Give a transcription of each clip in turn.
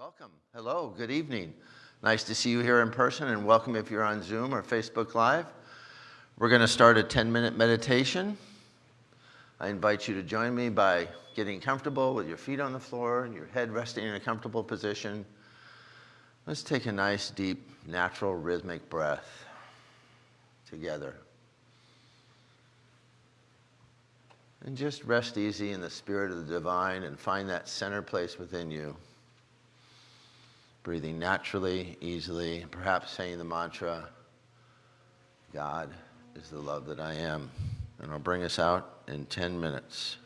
Welcome. Hello, good evening. Nice to see you here in person and welcome if you're on Zoom or Facebook Live. We're going to start a 10-minute meditation. I invite you to join me by getting comfortable with your feet on the floor and your head resting in a comfortable position. Let's take a nice, deep, natural, rhythmic breath together. And just rest easy in the spirit of the divine and find that center place within you. Breathing naturally, easily, perhaps saying the mantra, God is the love that I am. And I'll bring us out in 10 minutes.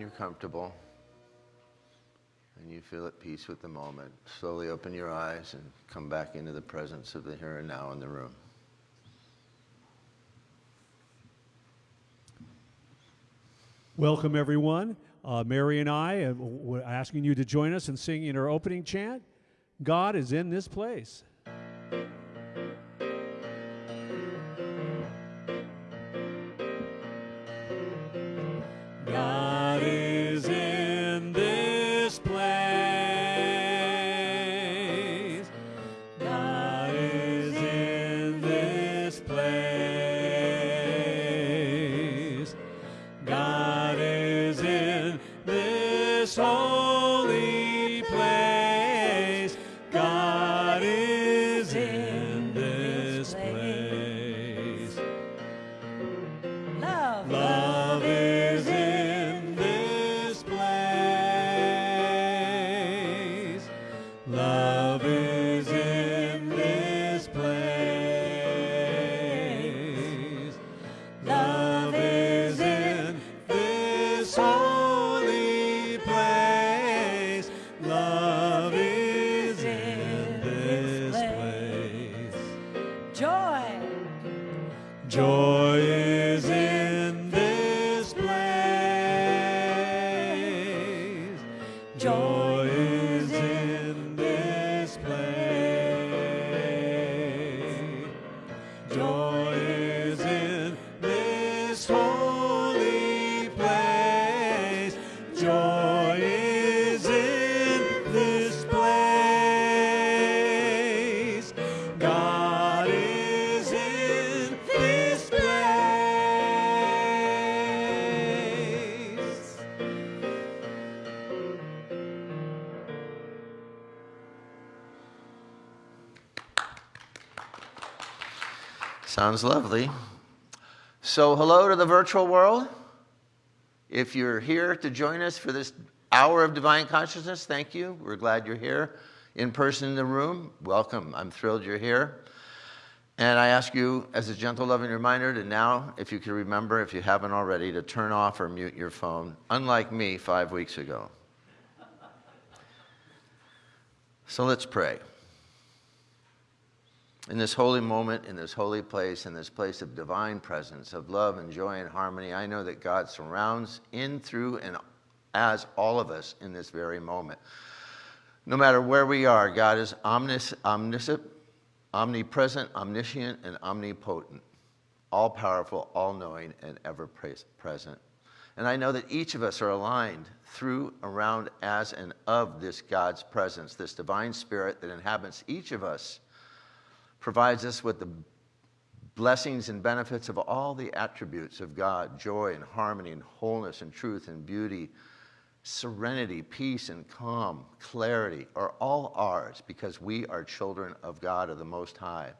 You're comfortable and you feel at peace with the moment, slowly open your eyes and come back into the presence of the here and now in the room. Welcome, everyone. Uh, Mary and I uh, we're asking you to join us in singing our opening chant. God is in this place. Sounds lovely. So, hello to the virtual world. If you're here to join us for this hour of divine consciousness, thank you. We're glad you're here in person in the room. Welcome. I'm thrilled you're here. And I ask you, as a gentle, loving reminder, to now, if you can remember, if you haven't already, to turn off or mute your phone, unlike me five weeks ago. So let's pray. In this holy moment, in this holy place, in this place of divine presence, of love and joy and harmony, I know that God surrounds in, through, and as all of us in this very moment. No matter where we are, God is omnis, omniscient, omnipresent, omniscient, and omnipotent, all powerful, all knowing, and ever present. And I know that each of us are aligned through, around, as, and of this God's presence, this divine spirit that inhabits each of us provides us with the blessings and benefits of all the attributes of God joy and harmony and wholeness and truth and beauty, serenity, peace and calm, clarity are all ours because we are children of God of the Most High.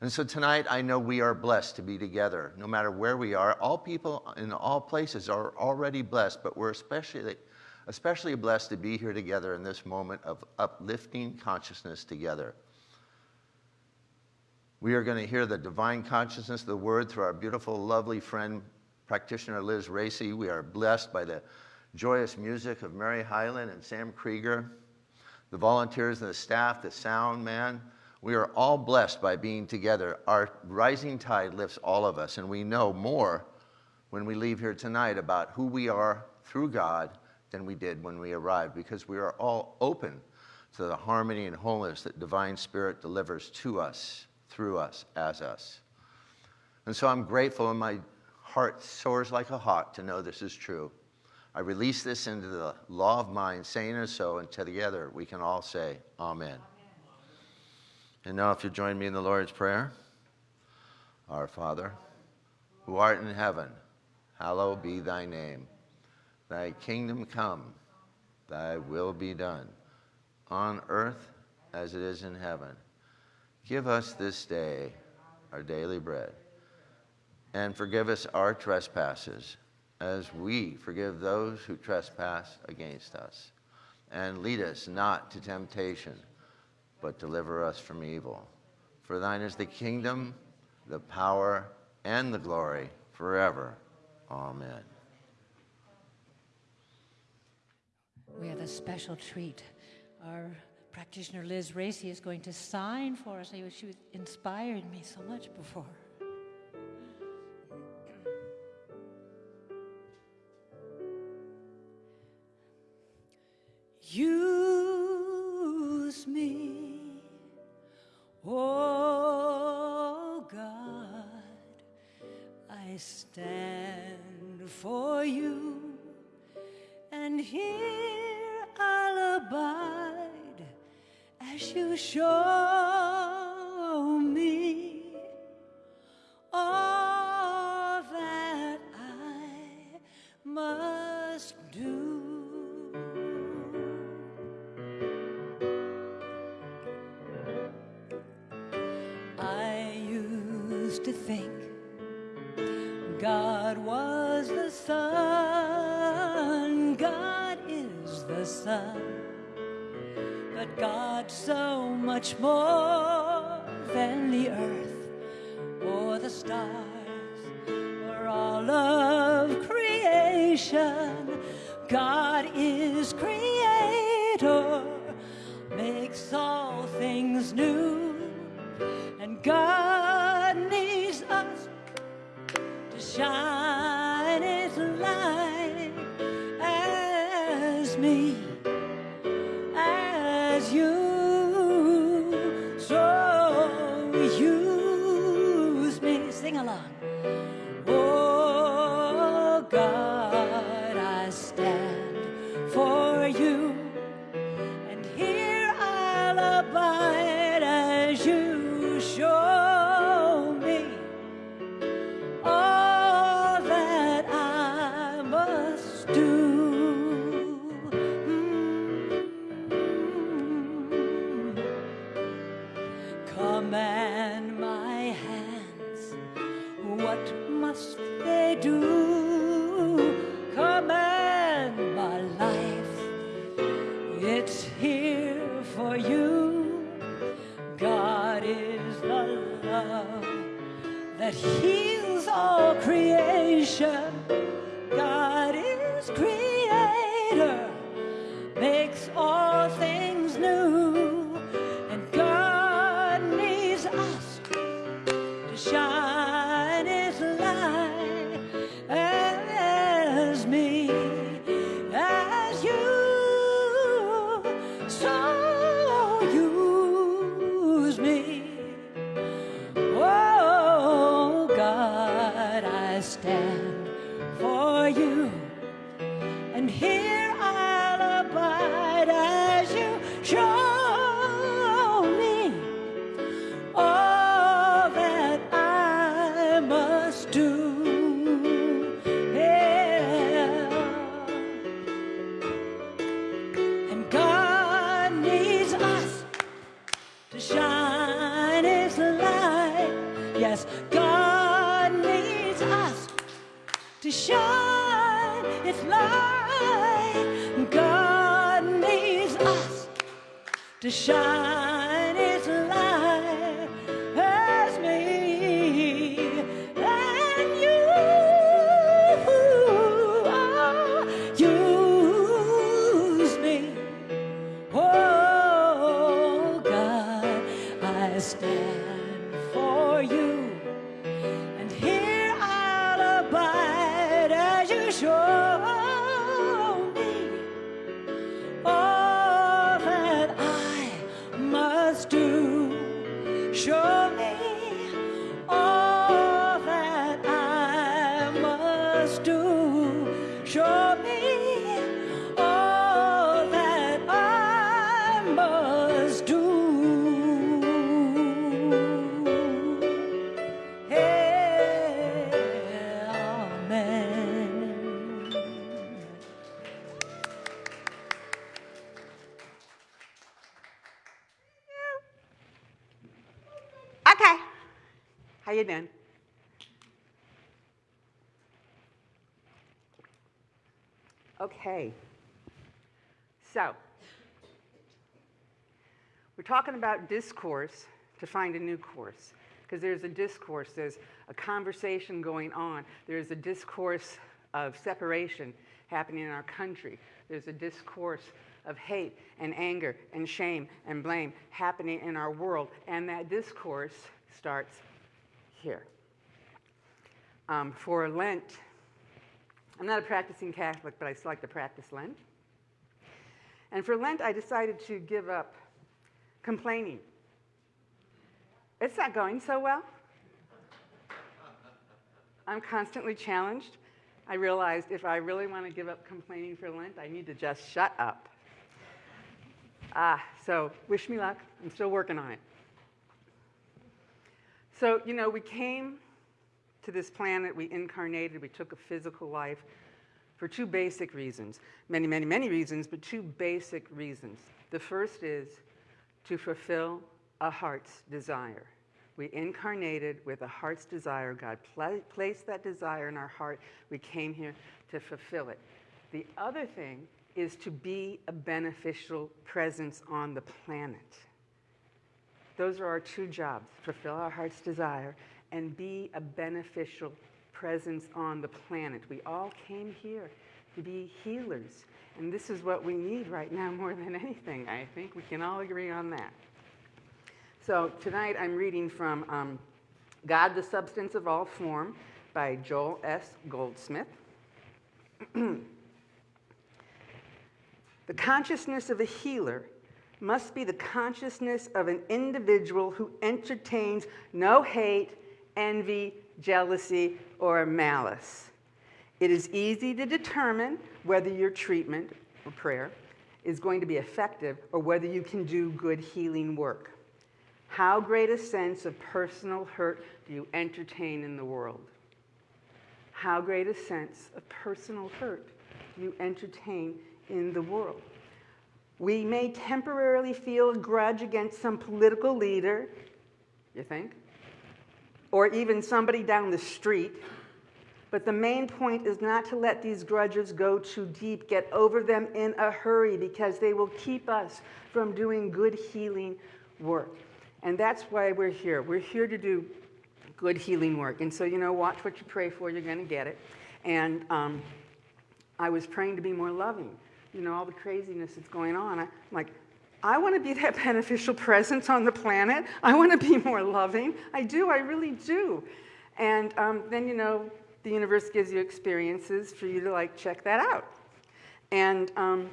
And so tonight I know we are blessed to be together no matter where we are. All people in all places are already blessed, but we're especially. Especially blessed to be here together in this moment of uplifting consciousness together. We are going to hear the divine consciousness of the word through our beautiful, lovely friend, practitioner Liz Racy. We are blessed by the joyous music of Mary Hyland and Sam Krieger, the volunteers and the staff, the sound man. We are all blessed by being together. Our rising tide lifts all of us, and we know more when we leave here tonight about who we are through God than we did when we arrived because we are all open to the harmony and wholeness that divine spirit delivers to us through us as us. And so I'm grateful, and my heart soars like a hawk to know this is true. I release this into the law of mind, saying it so, and together we can all say, Amen. Amen. And now, if you join me in the Lord's Prayer Our Father, who art in heaven, hallowed be thy name. Thy kingdom come, thy will be done, on earth as it is in heaven. Give us this day our daily bread. And forgive us our trespasses as we forgive those who trespass against us. And lead us not to temptation, but deliver us from evil. For thine is the kingdom, the power, and the glory forever. Amen. We have a special treat. Our practitioner Liz Racy is going to sign for us. She inspired me so much before. do show. Okay. So, we're talking about discourse to find a new course because there's a discourse, there's a conversation going on, there's a discourse of separation happening in our country, there's a discourse of hate and anger and shame and blame happening in our world, and that discourse starts here. Um, for Lent, I'm not a practicing Catholic, but I still like to practice Lent. And for Lent, I decided to give up complaining. It's not going so well. I'm constantly challenged. I realized if I really want to give up complaining for Lent, I need to just shut up. Ah, so wish me luck. I'm still working on it. So, you know, we came to this planet, we incarnated, we took a physical life for two basic reasons. Many, many, many reasons, but two basic reasons. The first is to fulfill a heart's desire. We incarnated with a heart's desire. God pla placed that desire in our heart. We came here to fulfill it. The other thing is to be a beneficial presence on the planet. Those are our two jobs fulfill our heart's desire and be a beneficial presence on the planet. We all came here to be healers. And this is what we need right now more than anything. I think we can all agree on that. So tonight I'm reading from um, God, the Substance of All Form by Joel S. Goldsmith. the consciousness of a healer must be the consciousness of an individual who entertains no hate, envy, jealousy, or malice. It is easy to determine whether your treatment or prayer is going to be effective or whether you can do good healing work. How great a sense of personal hurt do you entertain in the world? How great a sense of personal hurt do you entertain in the world? We may temporarily feel a grudge against some political leader, you think? Or even somebody down the street. But the main point is not to let these grudges go too deep. Get over them in a hurry because they will keep us from doing good healing work. And that's why we're here. We're here to do good healing work. And so, you know, watch what you pray for, you're going to get it. And um, I was praying to be more loving. You know, all the craziness that's going on. I'm like, I want to be that beneficial presence on the planet. I want to be more loving. I do, I really do. And um, then, you know, the universe gives you experiences for you to like check that out. And um,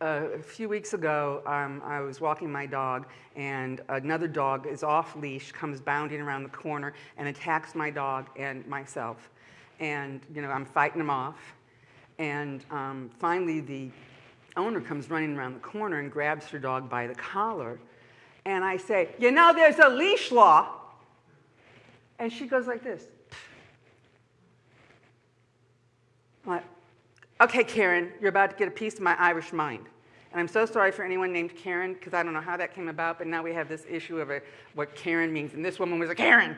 a few weeks ago, um, I was walking my dog, and another dog is off leash, comes bounding around the corner, and attacks my dog and myself. And you know, I'm fighting him off. And um, finally, the owner comes running around the corner and grabs her dog by the collar. And I say, You know, there's a leash law. And she goes like this. I'm like, okay, Karen, you're about to get a piece of my Irish mind. And I'm so sorry for anyone named Karen, because I don't know how that came about, but now we have this issue of a, what Karen means. And this woman was a Karen.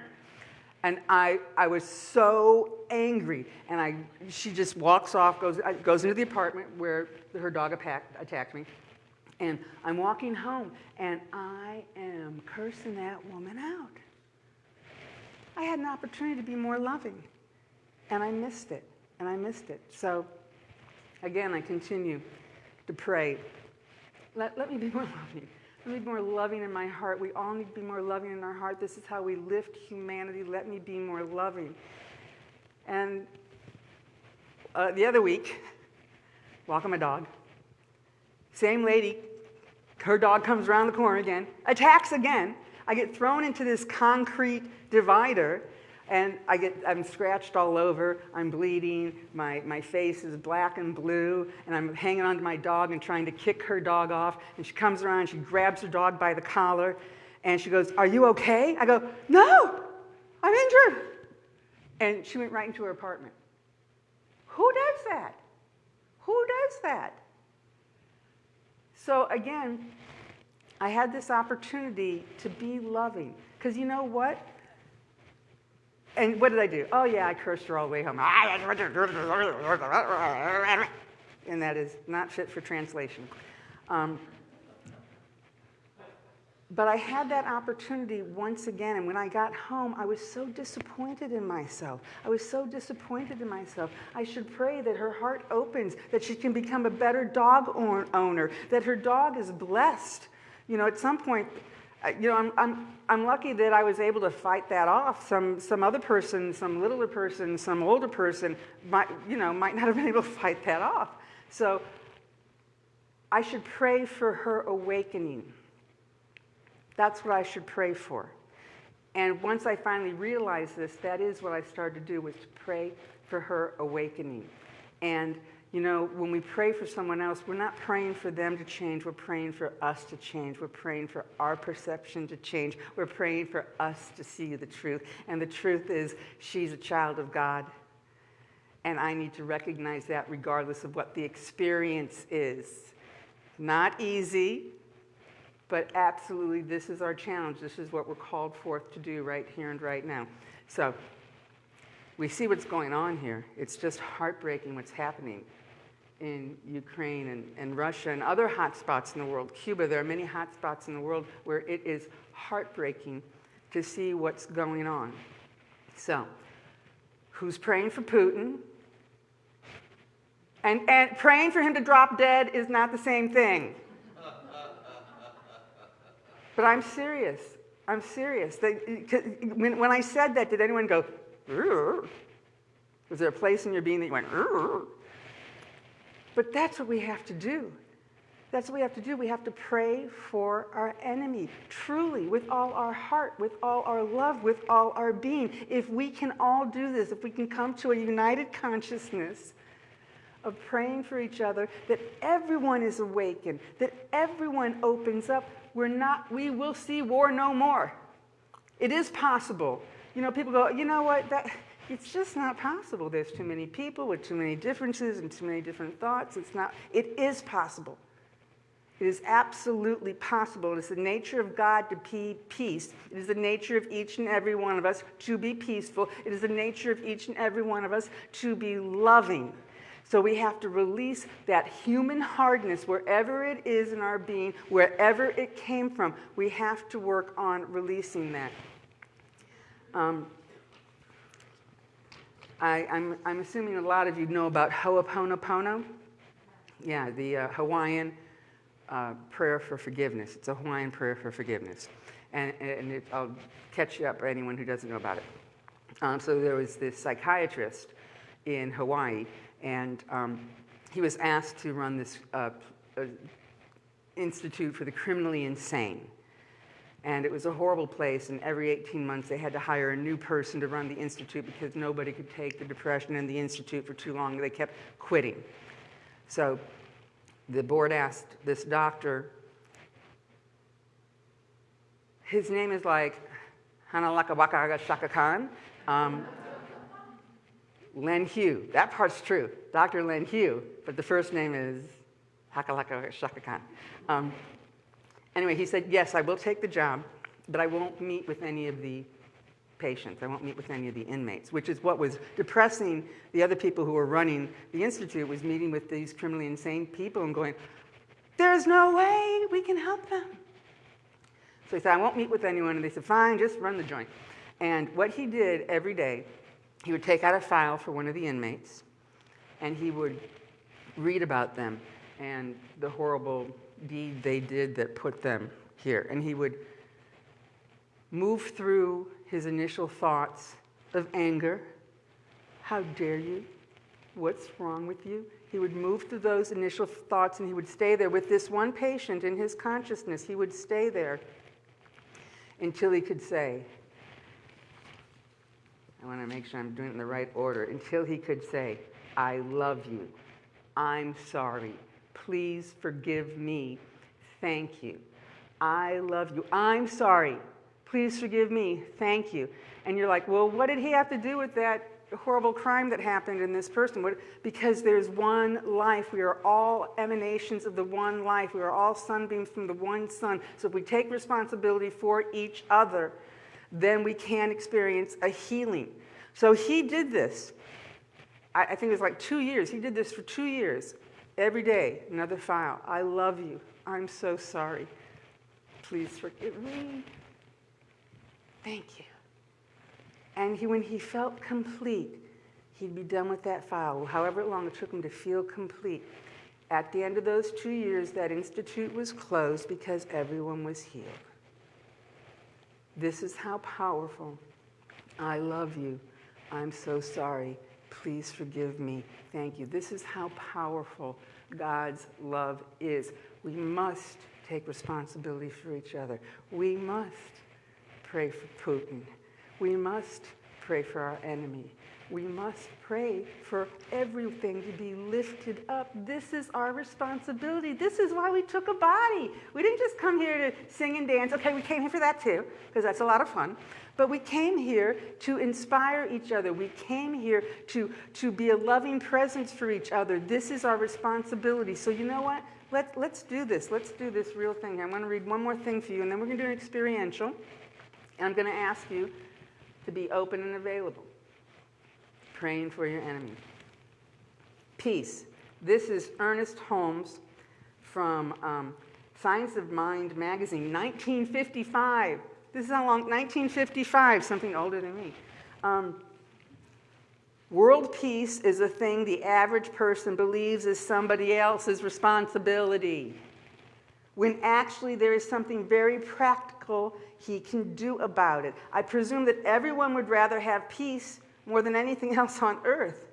And I, I was so angry. And I, she just walks off, goes, uh, goes into the apartment where her dog attacked, attacked me. And I'm walking home, and I am cursing that woman out. I had an opportunity to be more loving, and I missed it, and I missed it. So, again, I continue to pray. Let, let me be more loving. Me be more loving in my heart. We all need to be more loving in our heart. This is how we lift humanity. Let me be more loving. And uh, the other week, walking my dog, same lady, her dog comes around the corner again, attacks again. I get thrown into this concrete divider and I get, I'm scratched all over, I'm bleeding, my, my face is black and blue, and I'm hanging onto my dog and trying to kick her dog off. And she comes around, she grabs her dog by the collar, and she goes, Are you okay? I go, No, I'm injured. And she went right into her apartment. Who does that? Who does that? So again, I had this opportunity to be loving. Because you know what? And what did I do? Oh, yeah, I cursed her all the way home. And that is not fit for translation. Um, but I had that opportunity once again, and when I got home, I was so disappointed in myself. I was so disappointed in myself. I should pray that her heart opens, that she can become a better dog owner, that her dog is blessed. You know, at some point, you know, I'm, I'm, I'm lucky that I was able to fight that off. Some, some other person, some littler person, some older person, might, you know, might not have been able to fight that off. So I should pray for her awakening. That's what I should pray for. And once I finally realized this, that is what I started to do was to pray for her awakening. And you know, when we pray for someone else, we're not praying for them to change, we're praying for us to change. We're praying for our perception to change. We're praying for us to see the truth. And the truth is, she's a child of God. And I need to recognize that regardless of what the experience is. Not easy, but absolutely, this is our challenge. This is what we're called forth to do right here and right now. So, we see what's going on here. It's just heartbreaking what's happening in Ukraine and, and Russia and other hotspots in the world. Cuba, there are many hotspots in the world where it is heartbreaking to see what's going on. So, who's praying for Putin? And, and praying for him to drop dead is not the same thing. But I'm serious. I'm serious. When, when I said that, did anyone go, "Rrr"? was there a place in your being that you went, "Rrr"? But that's what we have to do. That's what we have to do. We have to pray for our enemy, truly, with all our heart, with all our love, with all our being. If we can all do this, if we can come to a united consciousness of praying for each other, that everyone is awakened, that everyone opens up, we're not, we will see war no more. It is possible. You know, people go, you know what, that, it's just not possible. There's too many people with too many differences and too many different thoughts. It's not, it is possible. It is absolutely possible. It is the nature of God to be peace. It is the nature of each and every one of us to be peaceful. It is the nature of each and every one of us to be loving. So we have to release that human hardness wherever it is in our being, wherever it came from. We have to work on releasing that. Um, I, am I'm, I'm assuming a lot of you know about Ho'oponopono. Yeah, the uh, Hawaiian uh, prayer for forgiveness. It's a Hawaiian prayer for forgiveness. And, and it, I'll catch you up for anyone who doesn't know about it. Um, so there was this psychiatrist in Hawaii and um, he was asked to run this uh, uh, institute for the criminally insane. And it was a horrible place, and every 18 months they had to hire a new person to run the institute because nobody could take the depression in the institute for too long. They kept quitting. So the board asked this doctor, his name is like Hanalakawaka Shaka Khan. Um, Len Hew. That part's true, Dr. Len Hew, but the first name is Hakalaka Shaka Khan. Um, anyway, he said, yes, I will take the job, but I won't meet with any of the patients. I won't meet with any of the inmates, which is what was depressing the other people who were running the institute was meeting with these criminally insane people and going, there's no way we can help them. So he said, I won't meet with anyone. And they said, fine, just run the joint. And what he did every day he would take out a file for one of the inmates and he would read about them and the horrible deed they did that put them here. And he would move through his initial thoughts of anger. How dare you? What's wrong with you? He would move through those initial thoughts and he would stay there with this one patient in his consciousness. He would stay there until he could say, I want to make sure I'm doing it in the right order, until he could say, I love you. I'm sorry. Please forgive me. Thank you. I love you. I'm sorry. Please forgive me. Thank you. And you're like, well, what did he have to do with that horrible crime that happened in this person? What, because there's one life. We are all emanations of the one life. We are all sunbeams from the one sun. So if we take responsibility for each other, then we can experience a healing. So he did this. I, I think it was like two years. He did this for two years. Every day, another file. I love you. I'm so sorry. Please forgive me. Thank you. And he, when he felt complete, he'd be done with that file, however long it took him to feel complete. At the end of those two years, that institute was closed because everyone was healed. This is how powerful. I love you. I'm so sorry. Please forgive me. Thank you. This is how powerful God's love is. We must take responsibility for each other. We must pray for Putin. We must pray for our enemy. We must pray for everything to be lifted up. This is our responsibility. This is why we took a body. We didn't just come here to sing and dance. Okay, we came here for that too, because that's a lot of fun. But we came here to inspire each other. We came here to, to be a loving presence for each other. This is our responsibility. So, you know what? Let, let's do this. Let's do this real thing. I'm going to read one more thing for you, and then we're going to do an experiential. And I'm going to ask you to be open and available, praying for your enemy. Peace. This is Ernest Holmes from um, Science of Mind magazine, 1955. This is how long, 1955, something older than me. Um, world peace is a thing the average person believes is somebody else's responsibility, when actually there is something very practical he can do about it. I presume that everyone would rather have peace more than anything else on earth.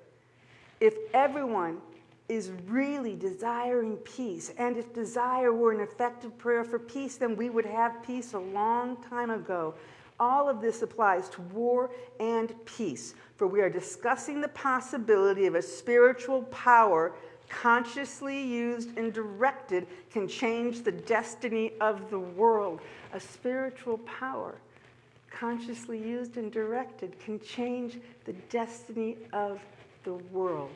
If everyone is really desiring peace, and if desire were an effective prayer for peace, then we would have peace a long time ago. All of this applies to war and peace, for we are discussing the possibility of a spiritual power consciously used and directed can change the destiny of the world. A spiritual power consciously used and directed can change the destiny of the world.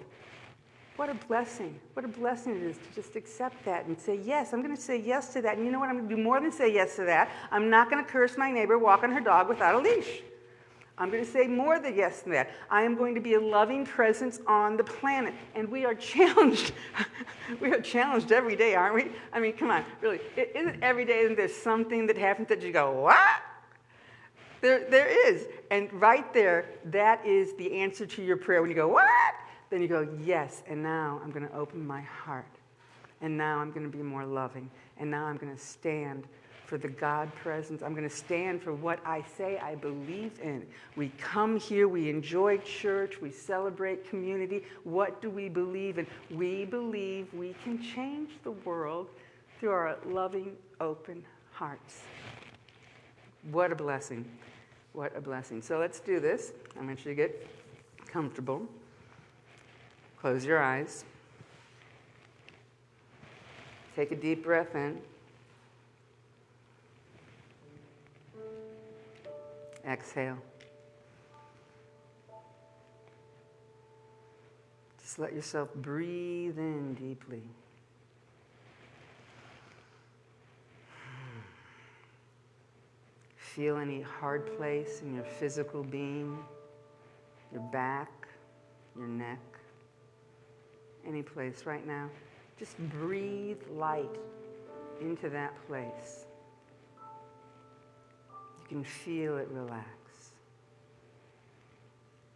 What a blessing. What a blessing it is to just accept that and say, yes, I'm going to say yes to that. And you know what? I'm going to do more than say yes to that. I'm not going to curse my neighbor walking her dog without a leash. I'm going to say more than yes than that. I am going to be a loving presence on the planet. And we are challenged. we are challenged every day, aren't we? I mean, come on, really. Isn't every day isn't there something that happens that you go, what? There, there is. And right there, that is the answer to your prayer. When you go, what? Then you go, yes, and now I'm going to open my heart. And now I'm going to be more loving. And now I'm going to stand for the God presence. I'm going to stand for what I say I believe in. We come here, we enjoy church, we celebrate community. What do we believe in? We believe we can change the world through our loving, open hearts. What a blessing. What a blessing. So let's do this. I want you to get comfortable. Close your eyes. Take a deep breath in. Exhale. Just let yourself breathe in deeply. Feel any hard place in your physical being, your back, your neck any place right now, just breathe light into that place. You can feel it relax.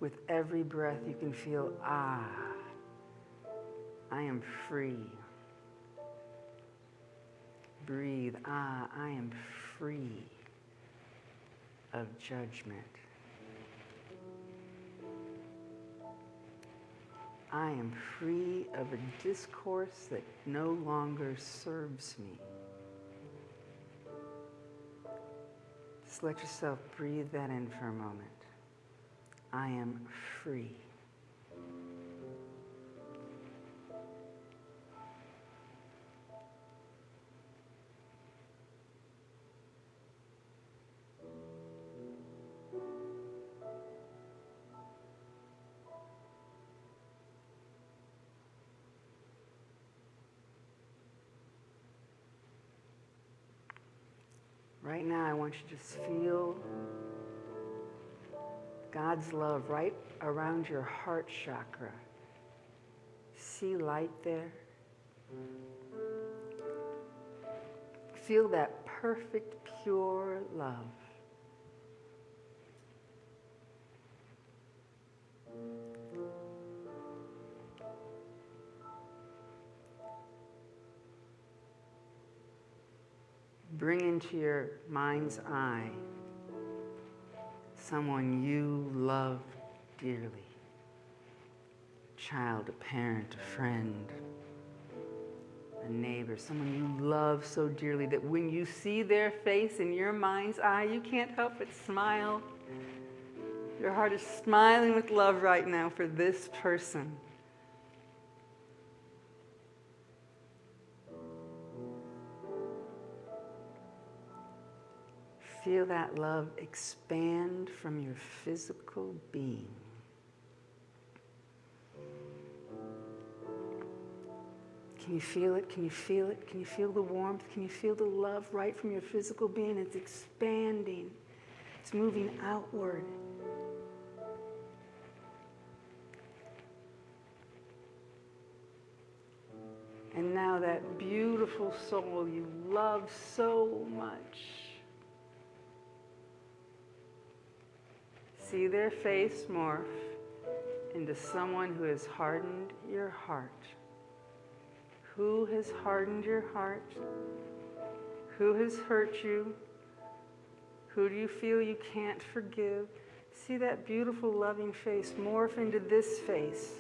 With every breath, you can feel, ah, I am free. Breathe, ah, I am free of judgment. I am free of a discourse that no longer serves me. Just let yourself breathe that in for a moment. I am free. Right now, I want you to just feel God's love right around your heart chakra. See light there? Feel that perfect, pure love. Bring into your mind's eye someone you love dearly a child, a parent, a friend, a neighbor, someone you love so dearly that when you see their face in your mind's eye, you can't help but smile. Your heart is smiling with love right now for this person. Feel that love expand from your physical being. Can you feel it? Can you feel it? Can you feel the warmth? Can you feel the love right from your physical being? It's expanding, it's moving outward. And now that beautiful soul you love so much. See their face morph into someone who has hardened your heart. Who has hardened your heart? Who has hurt you? Who do you feel you can't forgive? See that beautiful, loving face morph into this face.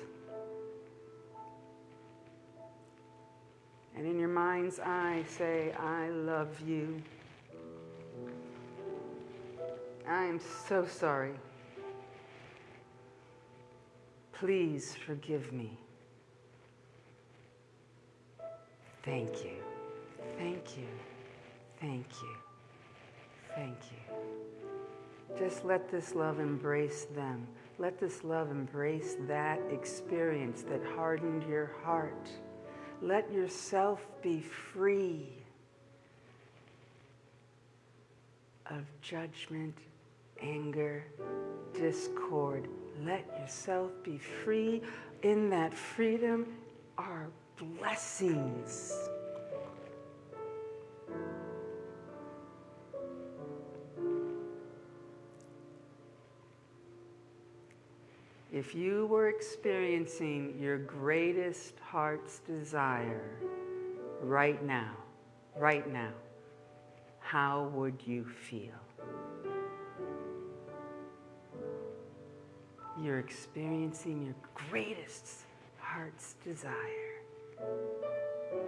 And in your mind's eye, say, I love you. I am so sorry. Please forgive me. Thank you. Thank you. Thank you. Thank you. Just let this love embrace them. Let this love embrace that experience that hardened your heart. Let yourself be free of judgment, anger, discord. Let yourself be free. In that freedom are blessings. If you were experiencing your greatest heart's desire right now, right now, how would you feel? You're experiencing your greatest heart's desire.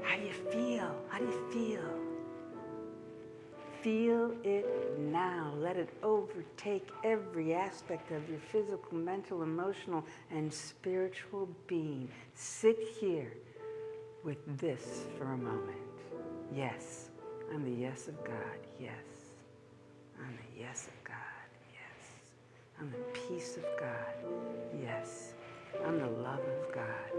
How do you feel? How do you feel? Feel it now. Let it overtake every aspect of your physical, mental, emotional, and spiritual being. Sit here with this for a moment. Yes, I'm the yes of God. Yes, I'm the yes of God. I'm the peace of God. Yes, I'm the love of God.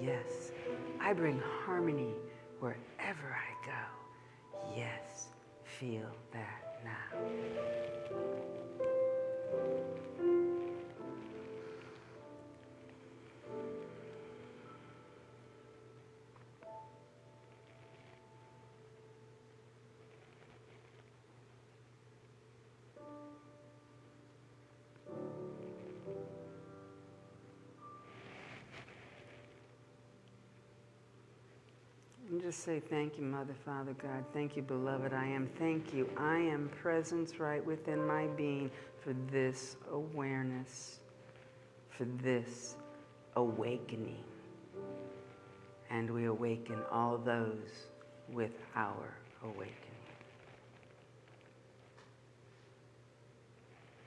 Yes, I bring harmony wherever I go. Yes, feel that now. And just say, Thank you, Mother, Father, God. Thank you, beloved. I am. Thank you. I am presence right within my being for this awareness, for this awakening. And we awaken all those with our awakening.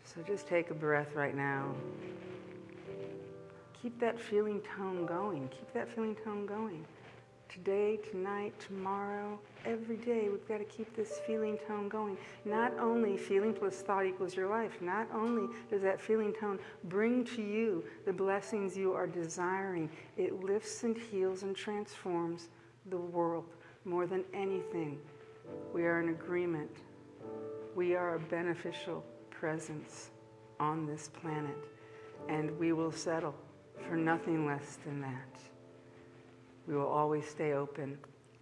So just take a breath right now. Keep that feeling tone going. Keep that feeling tone going today, tonight, tomorrow, every day, we've got to keep this feeling tone going. Not only feeling plus thought equals your life, not only does that feeling tone bring to you the blessings you are desiring, it lifts and heals and transforms the world more than anything. We are in agreement. We are a beneficial presence on this planet, and we will settle for nothing less than that. We will always stay open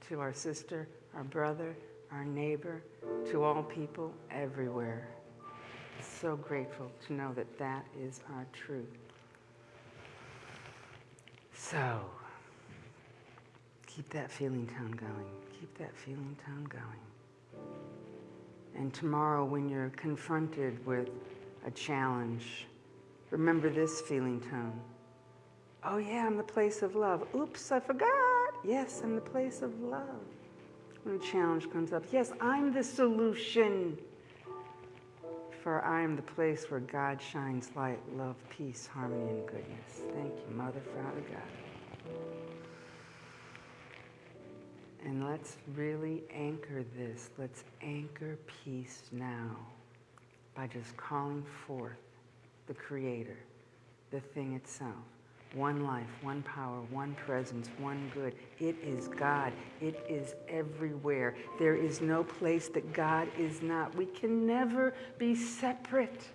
to our sister, our brother, our neighbor, to all people everywhere. So grateful to know that that is our truth. So, keep that feeling tone going. Keep that feeling tone going. And tomorrow, when you're confronted with a challenge, remember this feeling tone. Oh, yeah, I'm the place of love. Oops, I forgot. Yes, I'm the place of love. When a challenge comes up, yes, I'm the solution. For I am the place where God shines light, love, peace, harmony, and goodness. Thank you, Mother, Father, God. And let's really anchor this. Let's anchor peace now by just calling forth the Creator, the thing itself. One life, one power, one presence, one good. It is God. It is everywhere. There is no place that God is not. We can never be separate.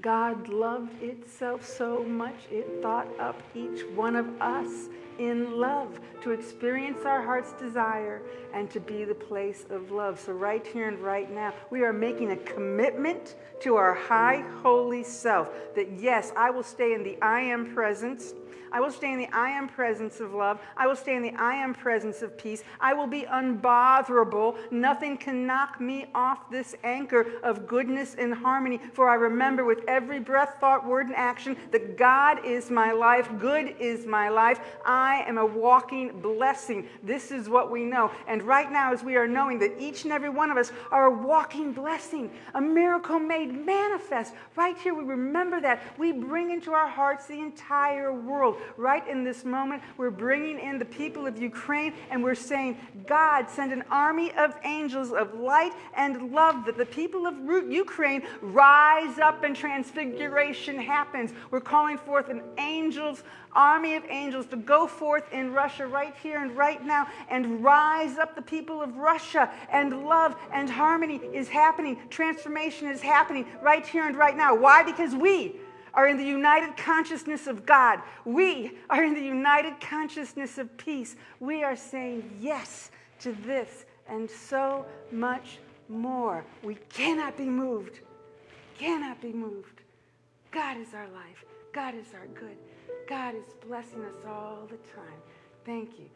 God loved itself so much, it thought up each one of us in love to experience our heart's desire and to be the place of love. So, right here and right now, we are making a commitment to our high, holy self that yes, I will stay in the I am presence I will stay in the I am presence of love. I will stay in the I am presence of peace. I will be unbotherable. Nothing can knock me off this anchor of goodness and harmony. For I remember with every breath, thought, word, and action that God is my life. Good is my life. I am a walking blessing. This is what we know. And right now, as we are knowing that each and every one of us are a walking blessing, a miracle made manifest, right here we remember that. We bring into our hearts the entire world right in this moment, we're bringing in the people of Ukraine and we're saying, God, send an army of angels of light and love that the people of Ukraine rise up and transfiguration happens. We're calling forth an angels army of angels to go forth in Russia right here and right now and rise up the people of Russia. And love and harmony is happening. Transformation is happening right here and right now. Why? Because we are in the united consciousness of God. We are in the united consciousness of peace. We are saying yes to this and so much more. We cannot be moved. Cannot be moved. God is our life. God is our good. God is blessing us all the time. Thank you.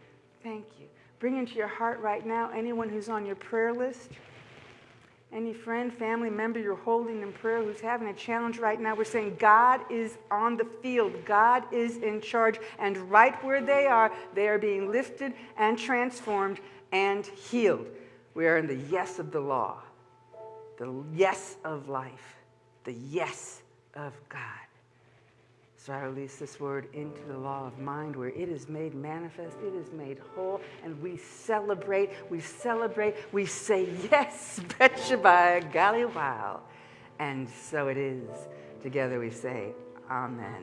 Thank you. Bring into your heart right now anyone who's on your prayer list. Any friend, family member you're holding in prayer who's having a challenge right now, we're saying God is on the field. God is in charge. And right where they are, they are being lifted and transformed and healed. We are in the yes of the law, the yes of life, the yes of God. So I release this word into the law of mind where it is made manifest, it is made whole, and we celebrate, we celebrate, we say yes, betcha by golly wow. And so it is. Together we say, Amen.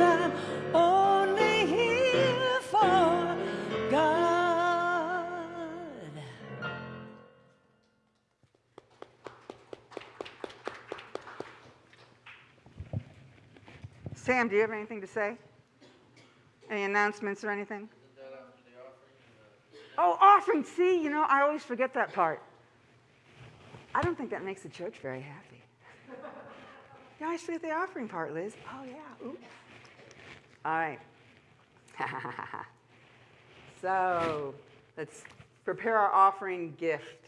I'm Sam, do you have anything to say? Any announcements or anything? Oh, offering. See, you know, I always forget that part. I don't think that makes the church very happy. Yeah, I forget the offering part, Liz. Oh, yeah. Oops. All right. so let's prepare our offering gift.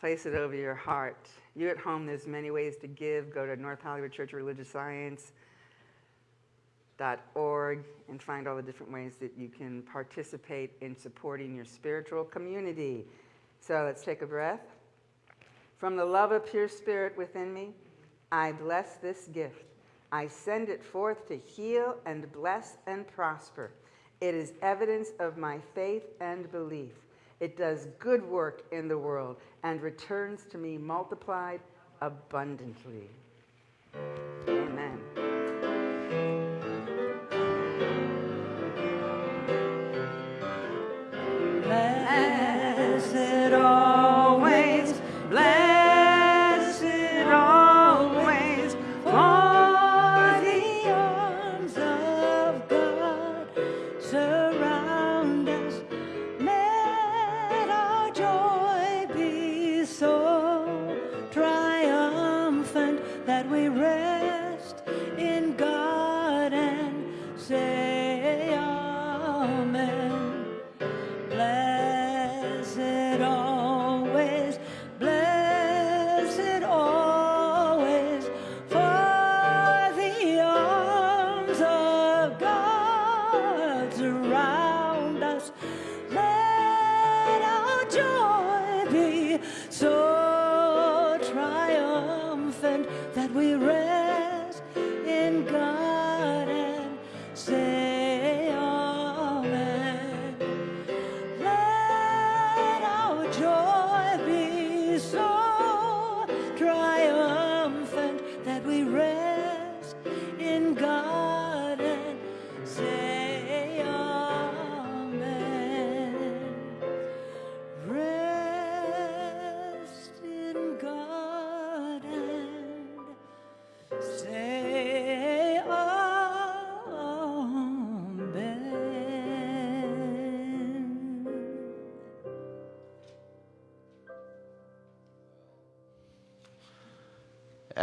Place it over your heart. You at home, there's many ways to give. Go to North Hollywood Church of Religious Science org and find all the different ways that you can participate in supporting your spiritual community. So let's take a breath. From the love of pure spirit within me, I bless this gift. I send it forth to heal and bless and prosper. It is evidence of my faith and belief. It does good work in the world and returns to me multiplied abundantly.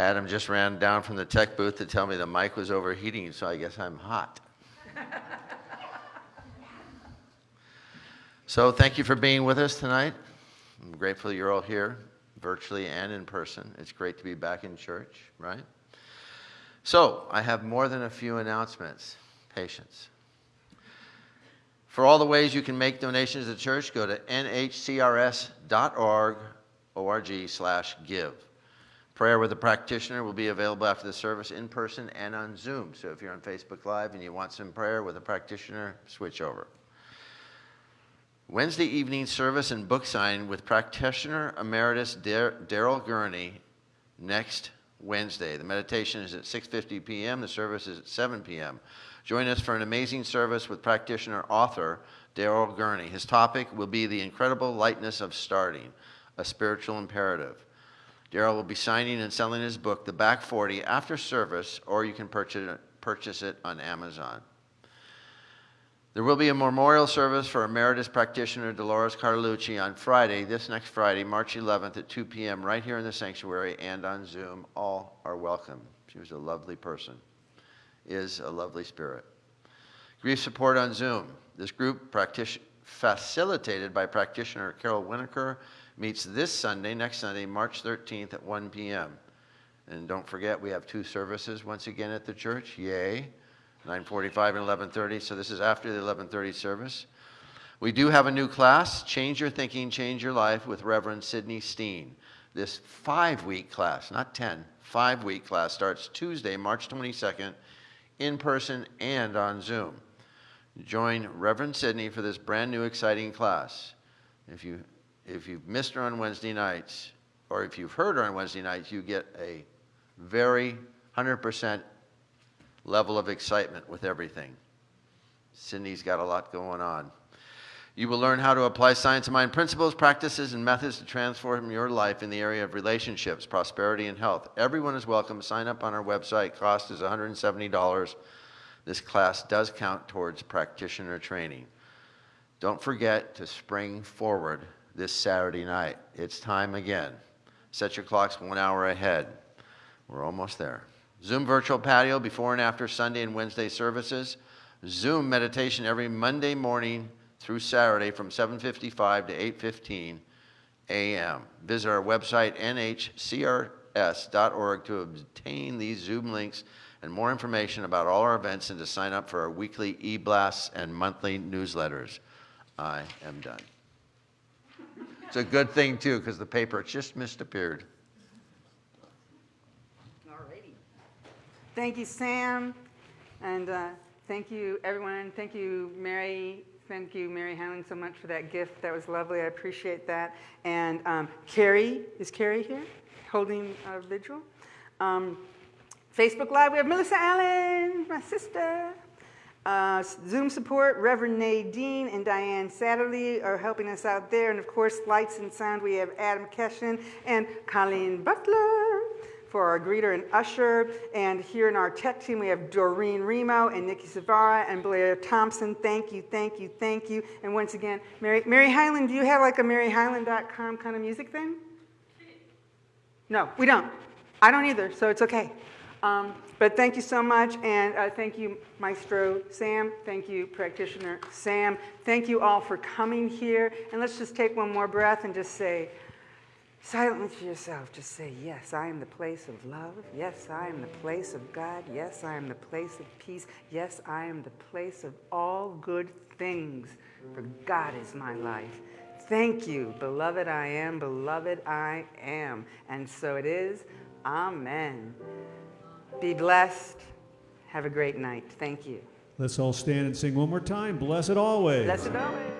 Adam just ran down from the tech booth to tell me the mic was overheating, so I guess I'm hot. so thank you for being with us tonight. I'm grateful you're all here, virtually and in person. It's great to be back in church, right? So I have more than a few announcements. Patience. For all the ways you can make donations to the church, go to nhcrs.org, org slash give. Prayer with a practitioner will be available after the service in person and on Zoom. So if you're on Facebook Live and you want some prayer with a practitioner, switch over. Wednesday evening service and book sign with practitioner emeritus Daryl Gurney next Wednesday. The meditation is at 6:50 p.m. The service is at 7 p.m. Join us for an amazing service with practitioner author Daryl Gurney. His topic will be the incredible lightness of starting, a spiritual imperative. Daryl will be signing and selling his book, The Back 40, after service, or you can purchase it, purchase it on Amazon. There will be a memorial service for emeritus practitioner Dolores Carlucci on Friday, this next Friday, March 11th at 2 p.m., right here in the sanctuary and on Zoom. All are welcome. She was a lovely person, is a lovely spirit. Grief support on Zoom. This group, facilitated by practitioner Carol Winokur, meets this Sunday, next Sunday, March 13th at 1 p.m. And don't forget, we have two services once again at the church. Yay! 9:45 and 11:30. So this is after the 11:30 service. We do have a new class, Change Your Thinking, Change Your Life, with Reverend Sidney Steen. This five-week class, not 10, five-week class starts Tuesday, March 22nd, in person and on Zoom. Join Reverend Sidney for this brand new exciting class. If you if you've missed her on Wednesday nights, or if you've heard her on Wednesday nights, you get a very 100% level of excitement with everything. Cindy's got a lot going on. You will learn how to apply science of mind principles, practices, and methods to transform your life in the area of relationships, prosperity, and health. Everyone is welcome. Sign up on our website. Cost is $170. This class does count towards practitioner training. Don't forget to spring forward this Saturday night. It's time again. Set your clocks one hour ahead. We're almost there. Zoom virtual patio before and after Sunday and Wednesday services. Zoom meditation every Monday morning through Saturday from 7:55 to 8:15 a.m. Visit our website nhcrs.org to obtain these Zoom links and more information about all our events and to sign up for our weekly e-blasts and monthly newsletters. I am done. It's a good thing too because the paper just missed appeared. Thank you, Sam. And uh, thank you, everyone. Thank you, Mary. Thank you, Mary Howland, so much for that gift. That was lovely. I appreciate that. And um, Carrie, is Carrie here holding a vigil? Um, Facebook Live, we have Melissa Allen, my sister. Uh, Zoom support, Reverend Nadine and Diane Satterley are helping us out there. And of course, lights and sound, we have Adam Keshin and Colleen Butler for our greeter and usher. And here in our tech team, we have Doreen Remo and Nikki Savara and Blair Thompson. Thank you, thank you, thank you. And once again, Mary, Mary Highland, do you have like a maryhighland.com kind of music thing? No, we don't. I don't either, so it's okay. Um, but thank you so much, and uh, thank you, Maestro Sam. Thank you, Practitioner Sam. Thank you all for coming here. And let's just take one more breath and just say, silently to yourself, just say, Yes, I am the place of love. Yes, I am the place of God. Yes, I am the place of peace. Yes, I am the place of all good things, for God is my life. Thank you, beloved I am, beloved I am. And so it is. Amen. Be blessed. Have a great night. Thank you. Let's all stand and sing one more time. Blessed always. Blessed always.